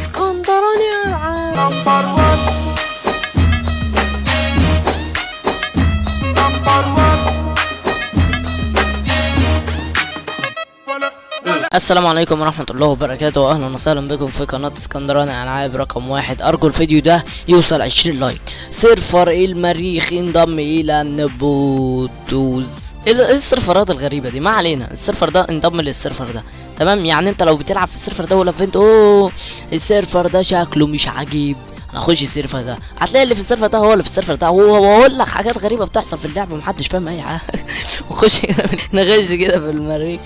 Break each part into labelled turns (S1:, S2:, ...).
S1: اسكندراني العاب السلام عليكم ورحمة الله وبركاته واهلا وسهلا بكم في قناة اسكندراني ألعاب رقم واحد. أرجو الفيديو ده يوصل عشرين like. server المريخ انضم إلى نبوتوز إيه ال- إيه السيرفرات الغريبة دي ما علينا. ال server ده انضم لل server ده. تمام؟ يعني انت لو بتلعب في ال server ده ولا فهمت أوه ال server ده شكله مش عجيب. أنا أخش ال server ده. هتلاقي اللي في ال server ده هو اللي في ال server ده. هو بقول لك حاجات غريبة بتحصل في اللعبة محدش فاهم أي حاجة. وخش كده نخش كده في المريخ.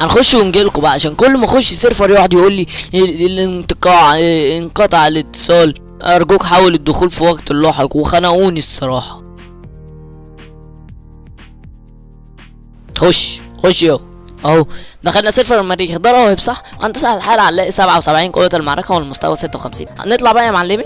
S1: هنخش ونجيلكوا بقى عشان كل ما أخش server يقعد يقول لي ال- الانتقاع آه، انقطع الاتصال. أرجوك حاول الدخول في وقت لاحق وخنقوني الصراحة. خش خش يو. أهو دخلنا server المريخ ده راهب صح هندوس على الحلقة هنلاقي 77 قوة المعركة والمستوى 56 هنطلع بقى يا معلمي.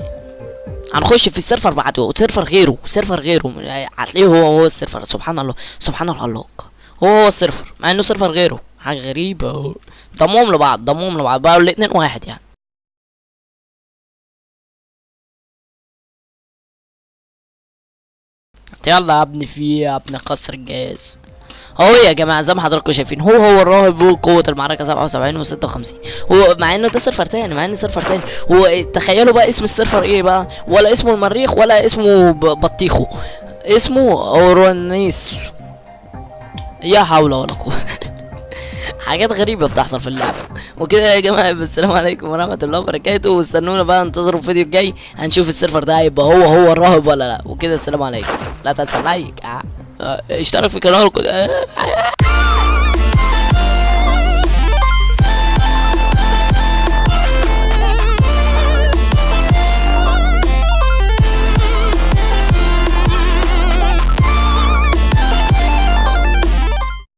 S1: هنخش في ال server بعده server غيره server غيره. هتلاقيه هو هو ال server سبحان الله سبحان الخلاق. هو هو ال server مع إنه server غيره. حاجة غريبة أهو. ضمهم لبعض ضمهم لبعض. بقوا الاتنين واحد يعني. يلا يا ابني في إيه يا ابني قصر الجهاز. اهو يا جماعة زي ما حضراتكم شايفين هو هو الراهب هو قوة المعركة 77 و56 هو مع إنه ده server تاني مع إنه server تاني. هو تخيلوا بقى اسم ال server إيه بقى؟ ولا اسمه المريخ ولا اسمه ب- بطيخو اسمه اورونيس يا حول ولا قوة. حاجات غريبة بتحصل في اللعبة. وكده يا جماعة السلام عليكم ورحمة الله وبركاته. واستنونا بقى انتظروا الفيديو الجاي هنشوف ال server ده هيبقى هو هو الراهب ولا لا. وكده السلام عليكم. لا تنسى لايك آه. آه، اشترك في قناتكم